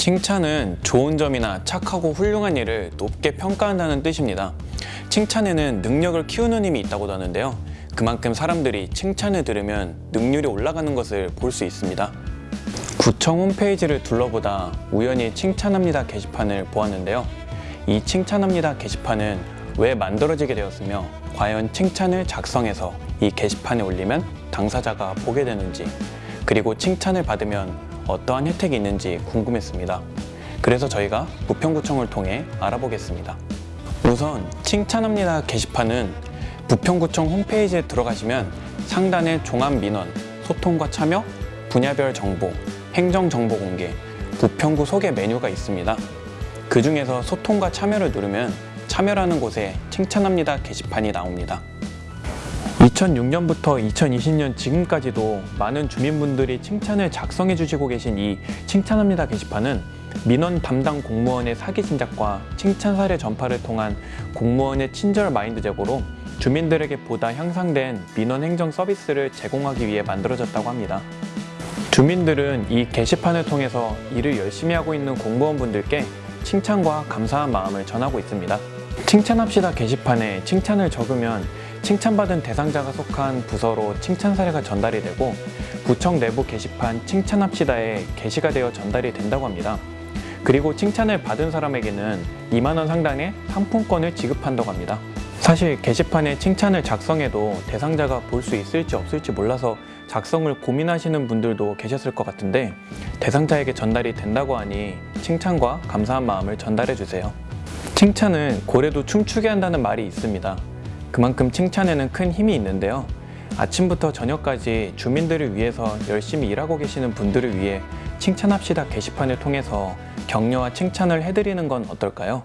칭찬은 좋은 점이나 착하고 훌륭한 일을 높게 평가한다는 뜻입니다. 칭찬에는 능력을 키우는 힘이 있다고 하는데요. 그만큼 사람들이 칭찬을 들으면 능률이 올라가는 것을 볼 수 있습니다. 구청 홈페이지를 둘러보다 우연히 칭찬합니다 게시판을 보았는데요. 이 칭찬합니다 게시판은 왜 만들어지게 되었으며 과연 칭찬을 작성해서 이 게시판에 올리면 당사자가 보게 되는지 그리고 칭찬을 받으면 어떠한 혜택이 있는지 궁금했습니다. 그래서 저희가 부평구청을 통해 알아보겠습니다. 우선 칭찬합니다 게시판은 부평구청 홈페이지에 들어가시면 상단에 종합민원, 소통과 참여, 분야별 정보, 행정정보 공개, 부평구 소개 메뉴가 있습니다. 그 중에서 소통과 참여를 누르면 참여라는 곳에 칭찬합니다 게시판이 나옵니다. 2006년부터 2020년 지금까지도 많은 주민분들이 칭찬을 작성해 주시고 계신 이 칭찬합니다 게시판은 민원 담당 공무원의 사기 진작과 칭찬 사례 전파를 통한 공무원의 친절 마인드 제고로 주민들에게 보다 향상된 민원 행정 서비스를 제공하기 위해 만들어졌다고 합니다. 주민들은 이 게시판을 통해서 일을 열심히 하고 있는 공무원분들께 칭찬과 감사한 마음을 전하고 있습니다. 칭찬합시다 게시판에 칭찬을 적으면 칭찬받은 대상자가 속한 부서로 칭찬 사례가 전달이 되고 구청 내부 게시판 칭찬합시다에 게시가 되어 전달이 된다고 합니다. 그리고 칭찬을 받은 사람에게는 2만원 상당의 상품권을 지급한다고 합니다. 사실 게시판에 칭찬을 작성해도 대상자가 볼 수 있을지 없을지 몰라서 작성을 고민하시는 분들도 계셨을 것 같은데 대상자에게 전달이 된다고 하니 칭찬과 감사한 마음을 전달해 주세요. 칭찬은 고래도 춤추게 한다는 말이 있습니다. 그만큼 칭찬에는 큰 힘이 있는데요. 아침부터 저녁까지 주민들을 위해서 열심히 일하고 계시는 분들을 위해 칭찬합시다 게시판을 통해서 격려와 칭찬을 해드리는 건 어떨까요?